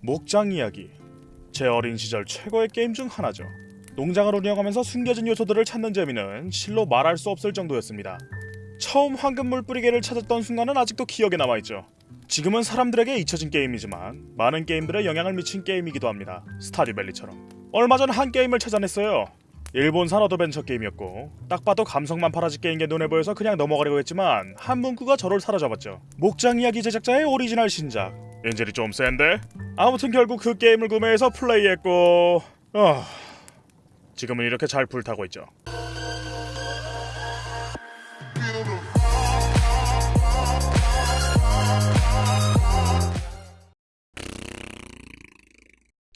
목장 이야기 제 어린 시절 최고의 게임 중 하나죠. 농장을 운영하면서 숨겨진 요소들을 찾는 재미는 실로 말할 수 없을 정도였습니다. 처음 황금 물뿌리개를 찾았던 순간은 아직도 기억에 남아있죠. 지금은 사람들에게 잊혀진 게임이지만 많은 게임들에 영향을 미친 게임이기도 합니다. 스타듀밸리처럼. 얼마 전 한 게임을 찾아냈어요. 일본산 adventure 게임이었고 딱 봐도 감성만 팔아제낄 게임인 게 눈에 보여서 그냥 넘어가려고 했지만 한 문구가 저를 사로잡았죠. 목장 이야기 제작자의 오리지널 신작. 엔젤이 좀 센데? 아무튼 결국 그 게임을 구매해서 플레이했고 어... 지금은 이렇게 잘 불타고 있죠.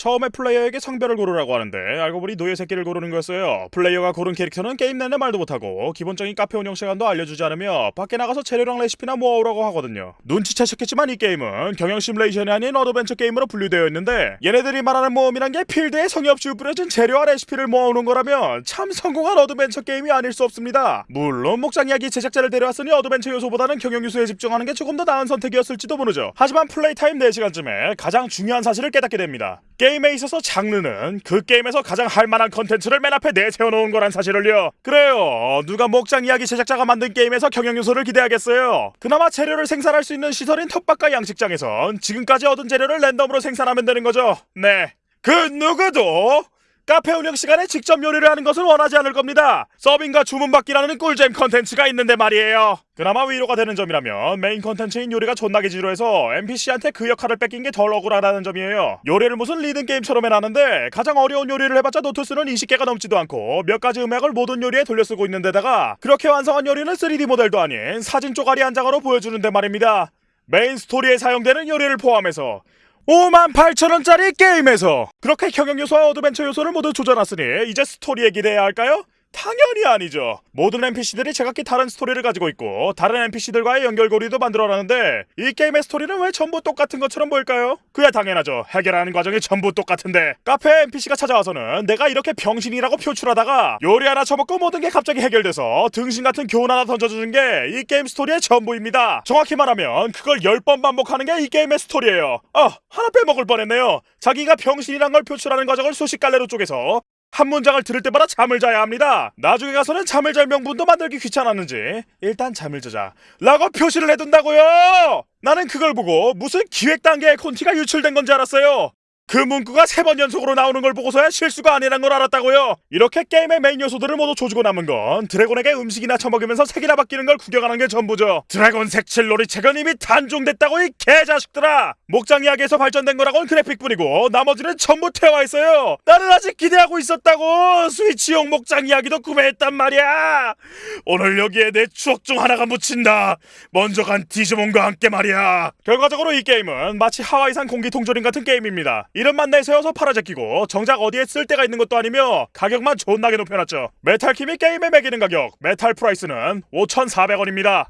처음에 플레이어에게 성별을 고르라고 하는데 알고 보니 노예 새끼를 고르는 거였어요. 플레이어가 고른 캐릭터는 게임 내내 말도 못하고 기본적인 카페 운영 시간도 알려주지 않으며 밖에 나가서 재료랑 레시피나 모아오라고 하거든요. 눈치채셨겠지만 이 게임은 경영 시뮬레이션이 아닌 adventure 게임으로 분류되어 있는데 얘네들이 말하는 모험이란 게 필드에 성의 없이 뿌려진 재료와 레시피를 모아오는 거라면 참 성공한 adventure 게임이 아닐 수 없습니다. 물론 목장 이야기 제작자를 데려왔으니 adventure 요소보다는 경영 요소에 집중하는 게 조금 더 나은 선택이었을지도 모르죠. 하지만 play time 4시간쯤에 가장 중요한 사실을 깨닫게 됩니다. 게임에 있어서 장르는 그 게임에서 가장 할만한 컨텐츠를 맨 앞에 내세워놓은 거란 사실을요. 그래요. 누가 목장 이야기 제작자가 만든 게임에서 경영 요소를 기대하겠어요. 그나마 재료를 생산할 수 있는 시설인 텃밭과 양식장에선 지금까지 얻은 재료를 랜덤으로 생산하면 되는 거죠. 네. 그 누구도 카페 운영 시간에 직접 요리를 하는 것은 원하지 않을 겁니다. 서빙과 주문받기라는 꿀잼 컨텐츠가 있는데 말이에요. 그나마 위로가 되는 점이라면 메인 컨텐츠인 요리가 존나게 지루해서 NPC한테 그 역할을 뺏긴 게 덜 억울하다는 점이에요. 요리를 무슨 리듬 게임처럼 해놨는데 가장 어려운 요리를 해봤자 노트수는 20개가 넘지도 않고 몇 가지 음악을 모든 요리에 돌려쓰고 있는 데다가 그렇게 완성한 요리는 3D 모델도 아닌 사진 쪼가리 한 장으로 보여주는데 말입니다. 메인 스토리에 사용되는 요리를 포함해서 5만 8천원짜리 게임에서 그렇게 경영 요소와 adventure 요소를 모두 조져놨으니 이제 스토리에 기대해야 할까요? 당연히 아니죠. 모든 NPC들이 제각기 다른 스토리를 가지고 있고 다른 NPC들과의 연결고리도 만들어놨는데 이 게임의 스토리는 왜 전부 똑같은 것처럼 보일까요? 그야 당연하죠. 해결하는 과정이 전부 똑같은데 카페에 NPC가 찾아와서는 내가 이렇게 병신이라고 표출하다가 요리 하나 처먹고 모든 게 갑자기 해결돼서 등신 같은 교훈 하나 던져주는 게 이 게임 스토리의 전부입니다. 정확히 말하면 그걸 10번 반복하는 게 이 게임의 스토리예요. 아 하나 빼먹을 뻔했네요. 자기가 병신이란 걸 표출하는 과정을 수십 갈래로 쪼개서 한 문장을 들을 때마다 잠을 자야 합니다. 나중에 가서는 잠을 잘 명분도 만들기 귀찮았는지 일단 잠을 자자 라고 표시를 해둔다고요. 나는 그걸 보고 무슨 기획 단계의 콘티가 유출된 건지 알았어요. 그 문구가 세 번 연속으로 나오는 걸 보고서야 실수가 아니란 걸 알았다고요. 이렇게 게임의 메인 요소들을 모두 조지고 남은 건 드래곤에게 음식이나 처먹으면서 색이나 바뀌는 걸 구경하는 게 전부죠. 드래곤 색칠 놀이책은 이미 단종됐다고 이 개자식들아. 목장 이야기에서 발전된 거라고는 그래픽뿐이고 나머지는 전부 있어요. 나는 아직 기대하고 있었다고. 스위치용 목장 이야기도 구매했단 말이야. 오늘 여기에 내 추억 중 하나가 묻힌다. 먼저 간 디지몬과 함께 말이야. 결과적으로 이 게임은 마치 하와이산 공기 통조림 같은 게임입니다. 이름만 내세워서 팔아제끼고 정작 어디에 쓸 데가 있는 것도 아니며 가격만 존나게 높여놨죠. 메탈킴이 게임에 매기는 가격 metal price는 5,400원입니다.